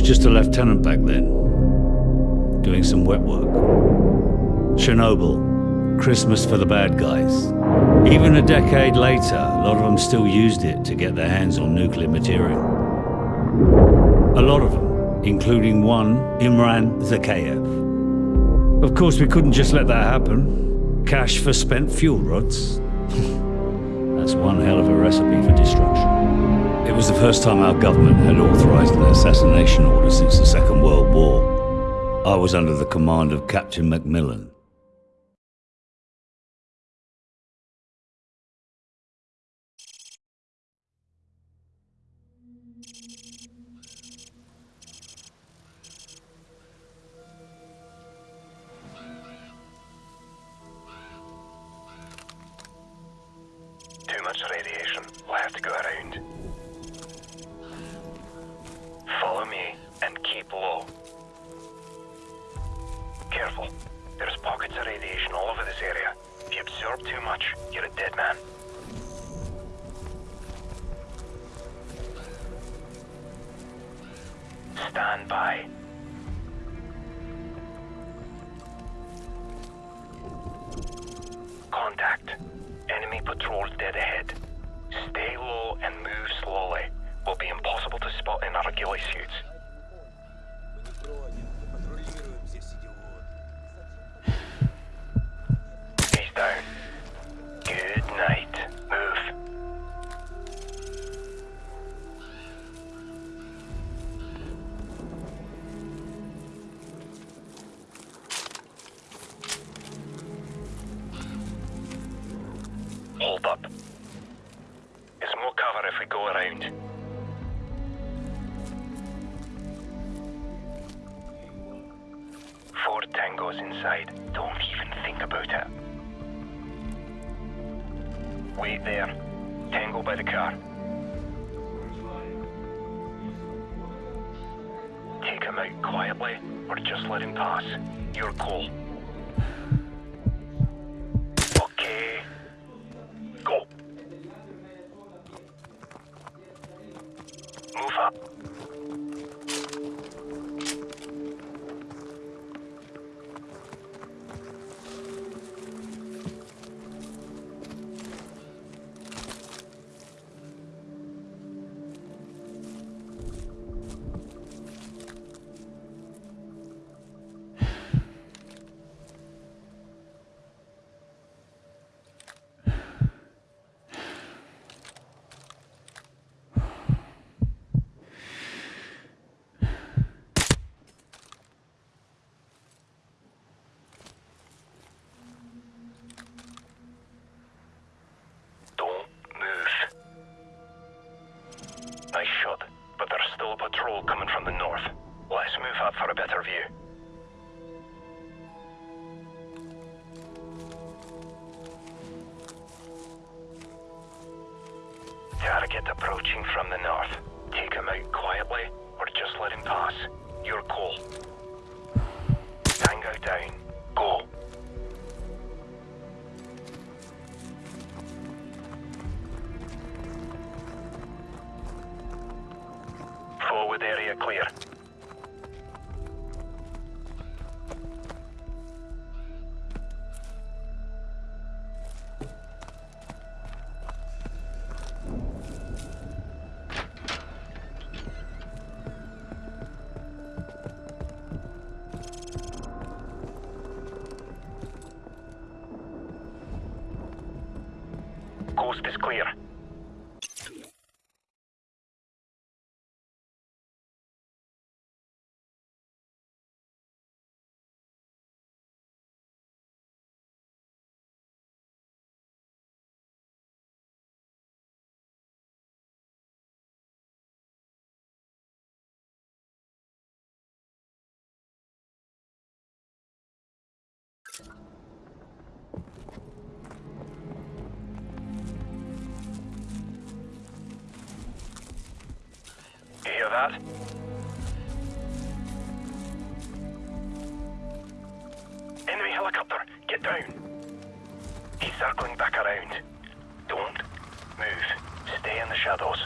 was just a lieutenant back then, doing some wet work. Chernobyl, Christmas for the bad guys. Even a decade later, a lot of them still used it to get their hands on nuclear material. A lot of them, including one, Imran Zakhaev. Of course, we couldn't just let that happen. Cash for spent fuel rods. That's one hell of a recipe for destruction. It was the first time our government had authorized an assassination order since the Second World War. I was under the command of Captain Macmillan. Area. If you absorb too much, you're a dead man. Stand by. That? Enemy helicopter, get down. He's circling back around. Don't move. Stay in the shadows.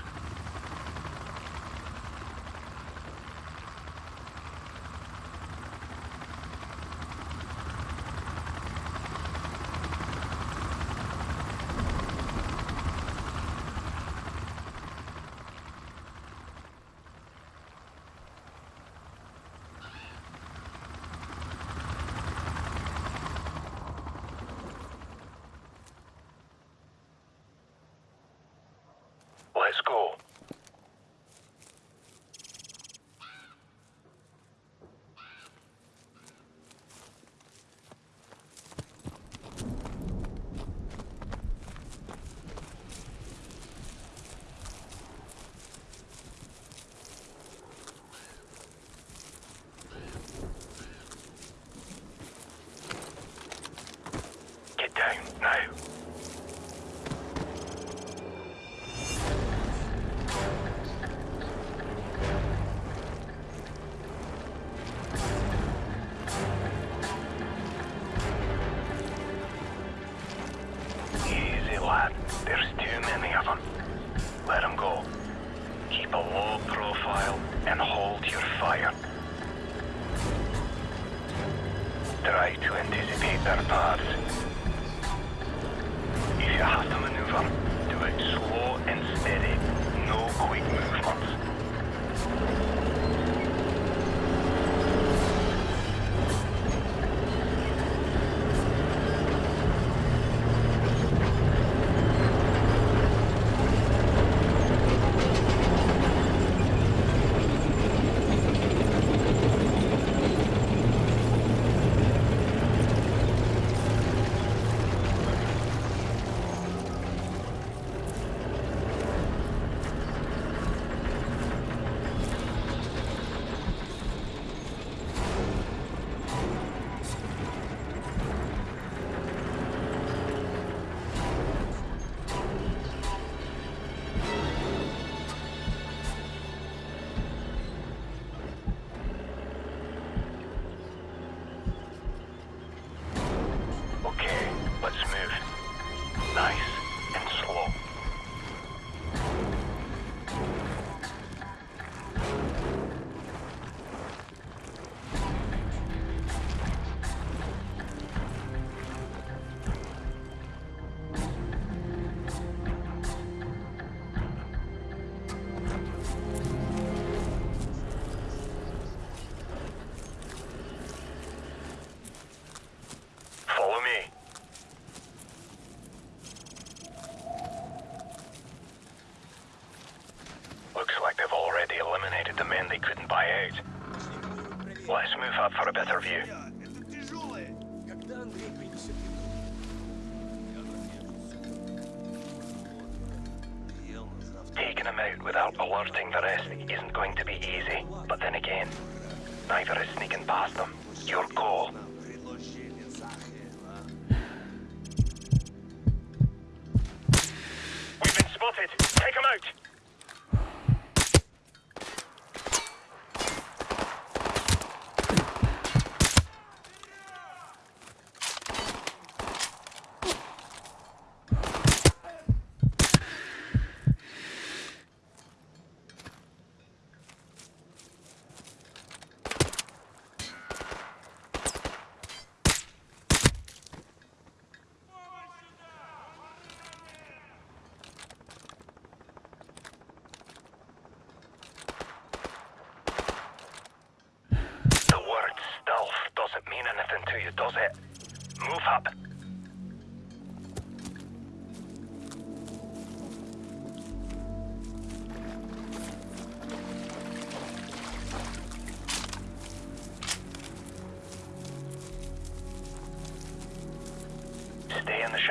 interview.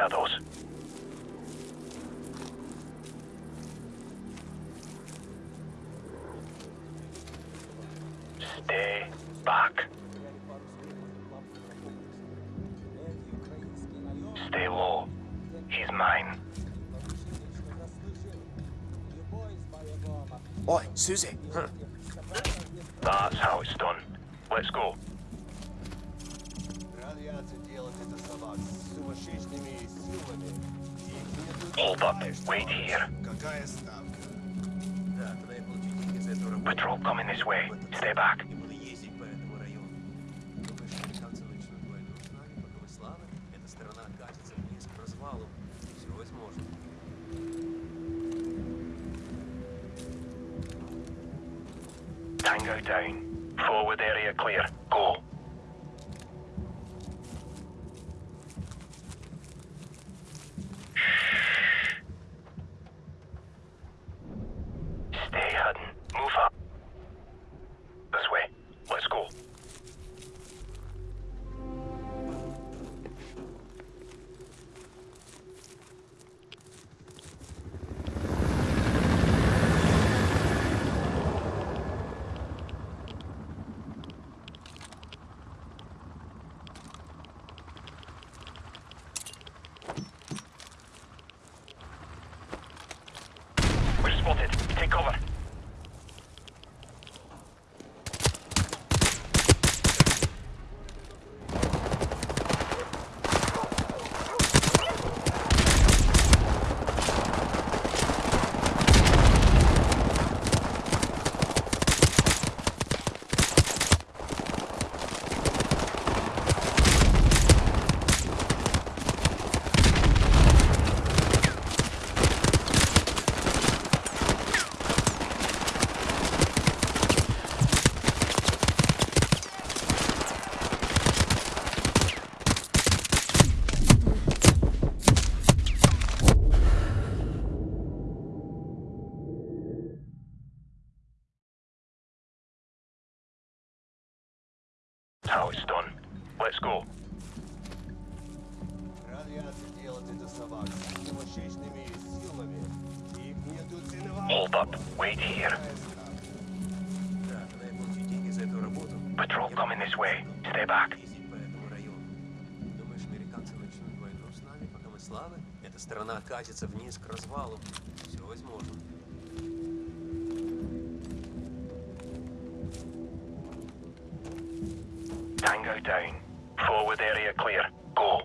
localizados. Hold up. Wait here. Patrol coming this way. Stay back. катится вниз к развалу. Все возможно. Tango down. Forward area clear. Go.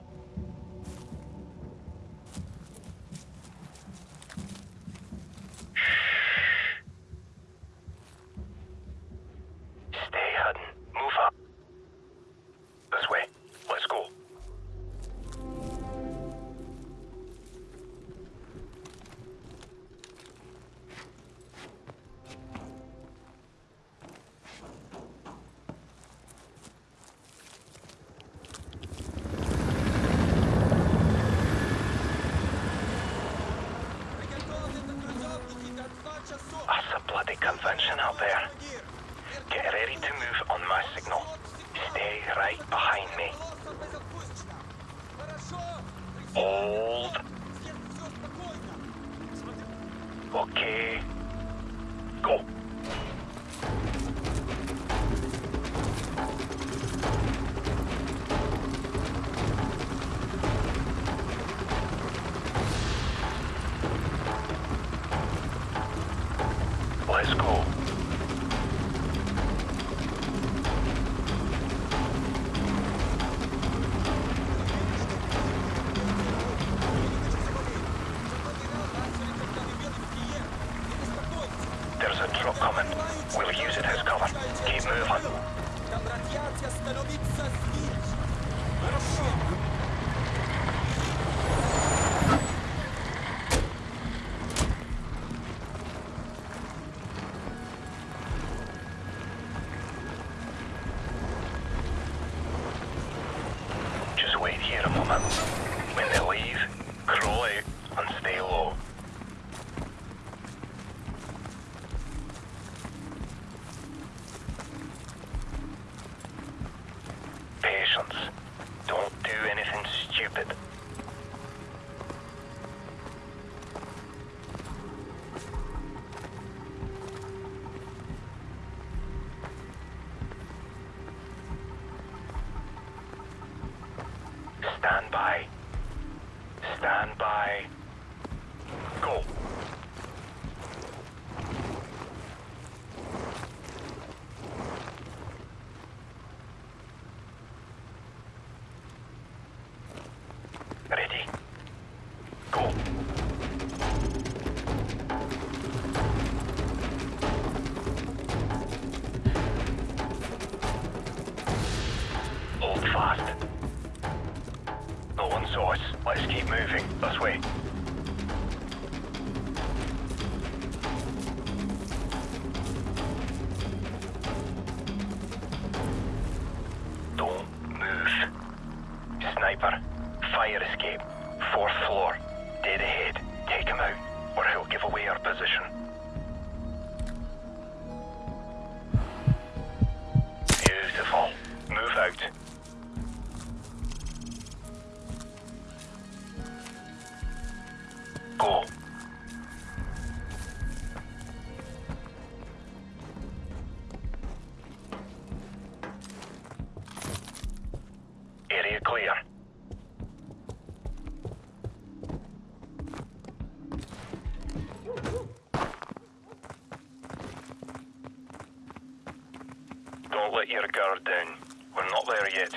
your guard down. We're not there yet.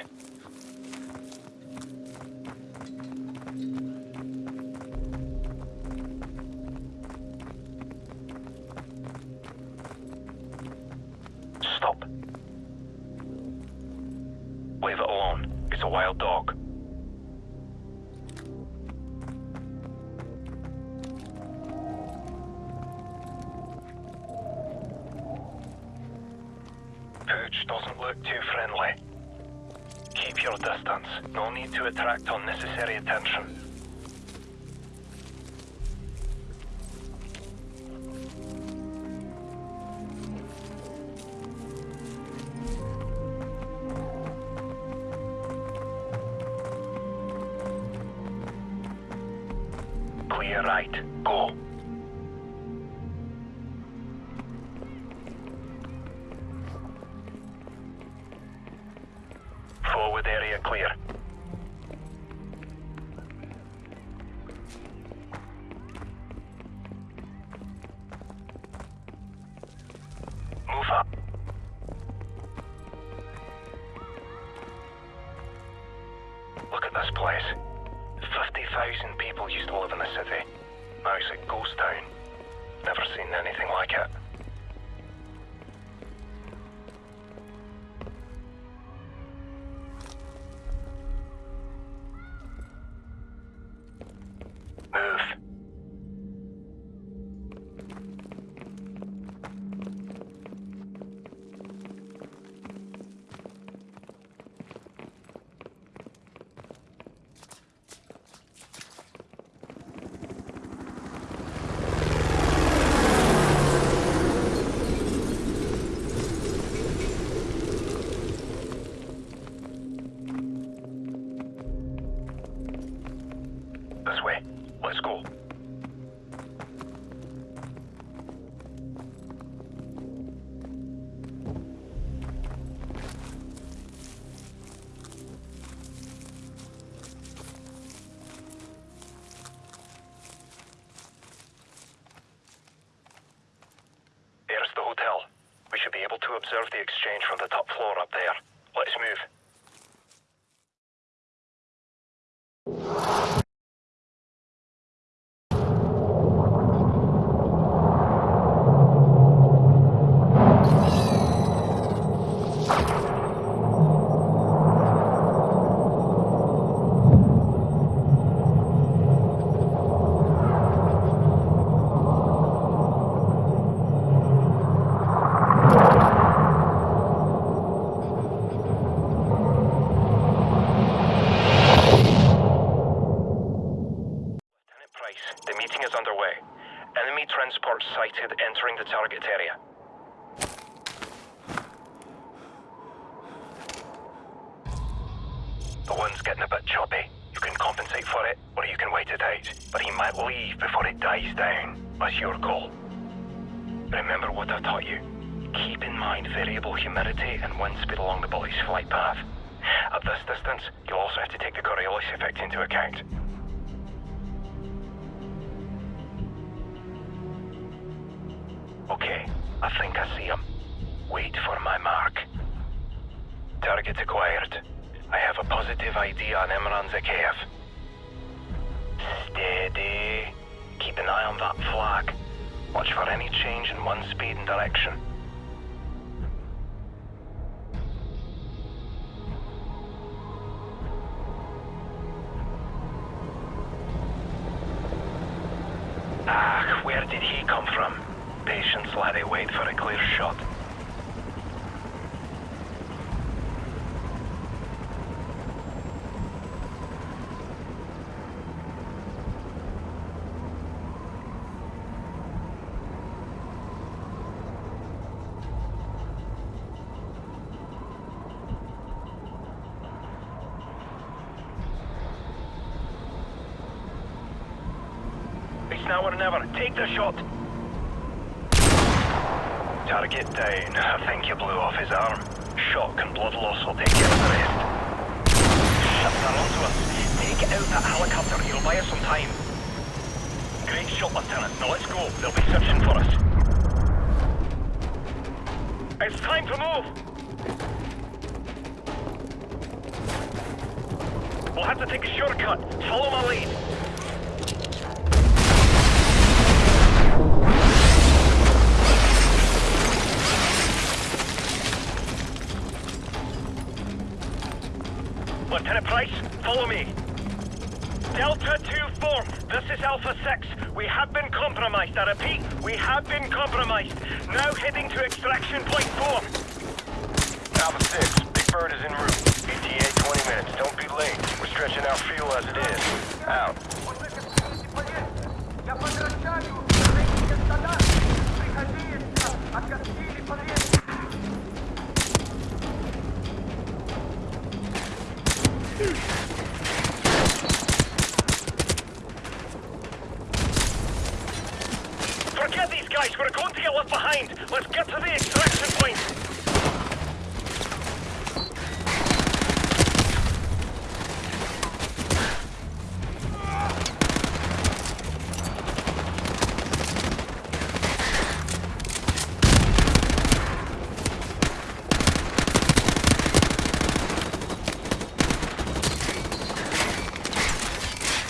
Look at this place. 50,000 people used to live in the city. Now it's a ghost town. Never seen anything like it. I have a positive ID on Imran Zakhaev. Steady. Keep an eye on that flag. Watch for any change in one speed and direction. Ah, where did he come from? Patience, laddie, wait for a clear shot. It's now or never. Take the shot. Target down. I think you blew off his arm. Shock and blood loss will take care of the rest. Shut that onto us. Take out that helicopter. He'll buy us some time. Great shot, Lieutenant. Now let's go. They'll be searching for us. It's time to move. We'll have to take a shortcut. Follow my lead. Lieutenant Price, follow me. Delta 2-4, this is Alpha 6. We have been compromised. I repeat, we have been compromised. Now heading to extraction point 4. Alpha 6, Big Bird is en route. ETA 20 minutes. Don't be late. We're stretching out fuel as it is. Out. Я that was behind. Let's get to the extraction point.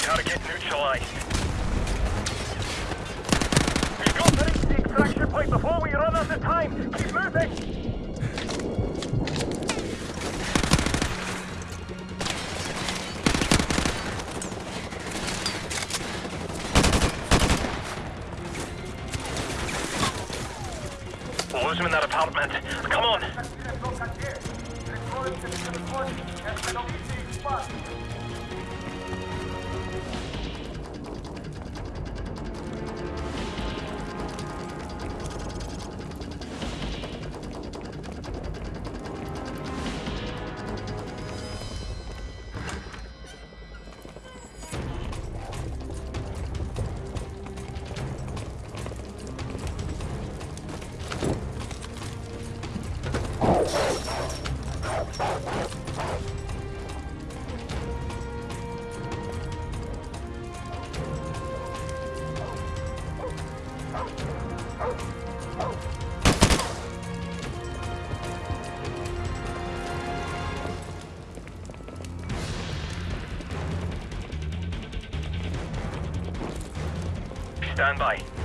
Gotta get neutralized. before we run out of time. Keep moving. Stand by.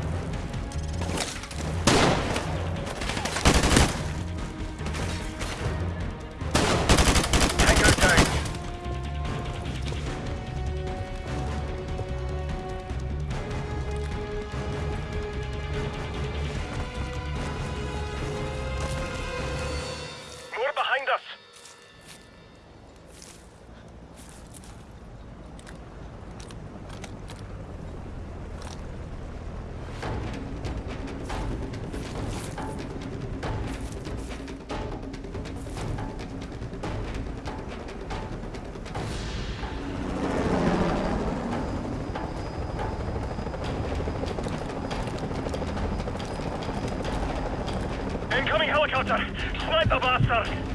helicopter! Sniper bastard!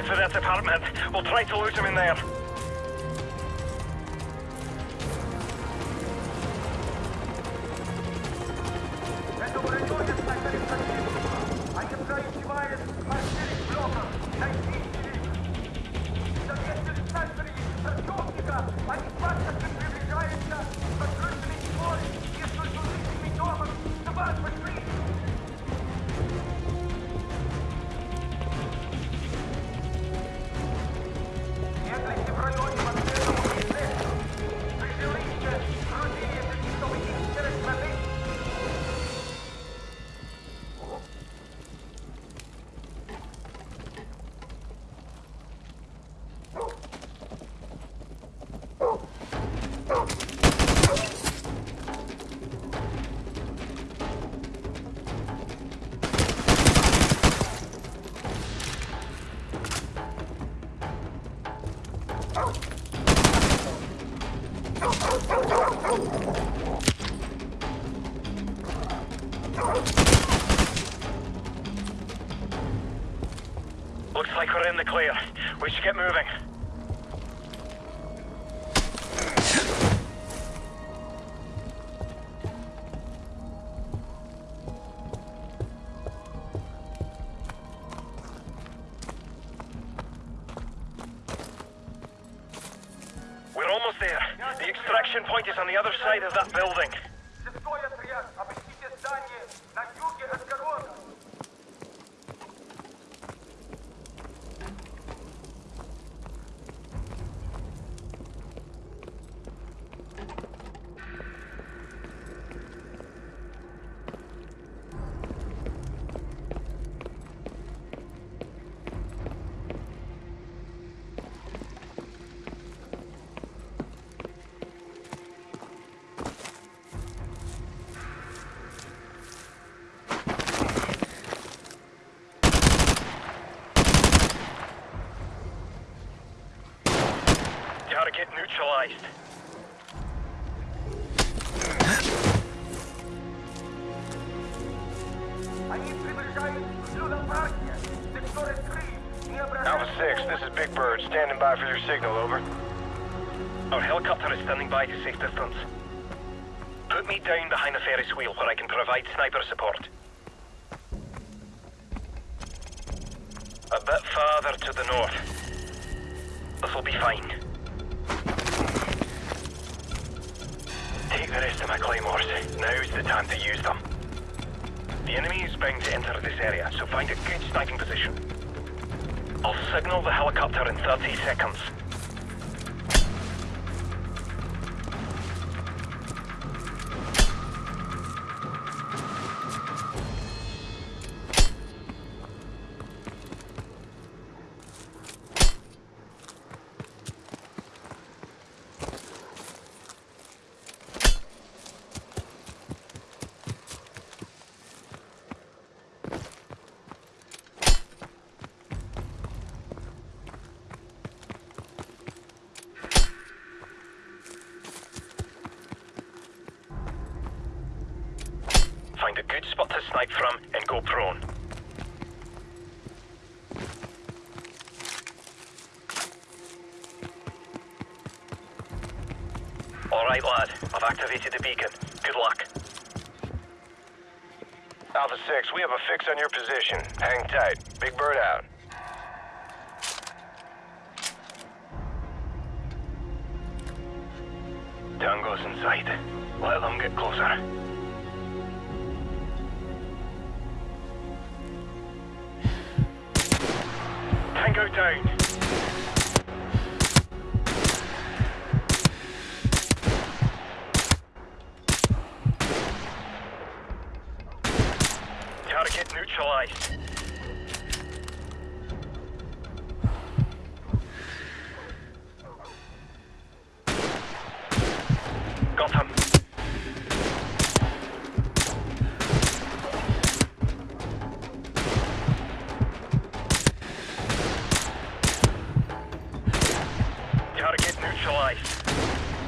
Head for that apartment. We'll try to lose him in there. Looks like we're in the clear. We should get moving. how to get neutralized. Alpha 6, this is Big Bird, standing by for your signal, over. Our helicopter is standing by to safe distance. Put me down behind the ferris wheel where I can provide sniper support. A bit farther to the north. This'll be fine. The rest of my claymores. Now's the time to use them. The enemy is bound to enter this area, so find a good sniping position. I'll signal the helicopter in 30 seconds. Find a good spot to snipe from and go prone. Alright, lad. I've activated the beacon. Good luck. Alpha 6, we have a fix on your position. Hang tight. Big Bird out. Target neutralized.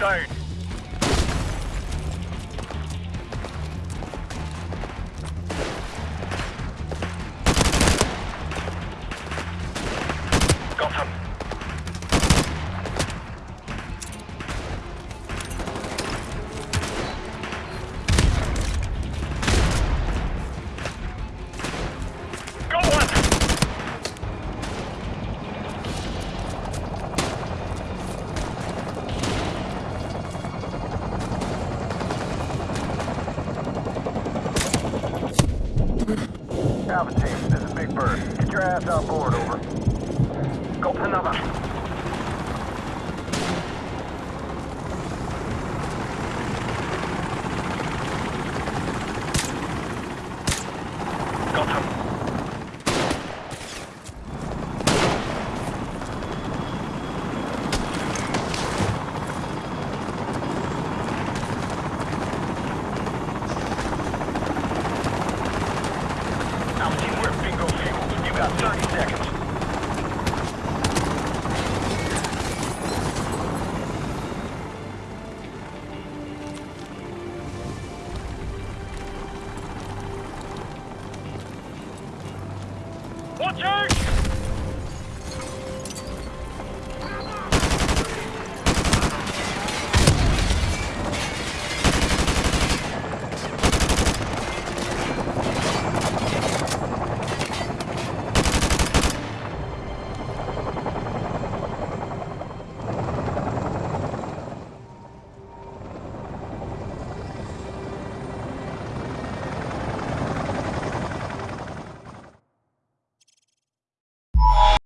He's 知道吧？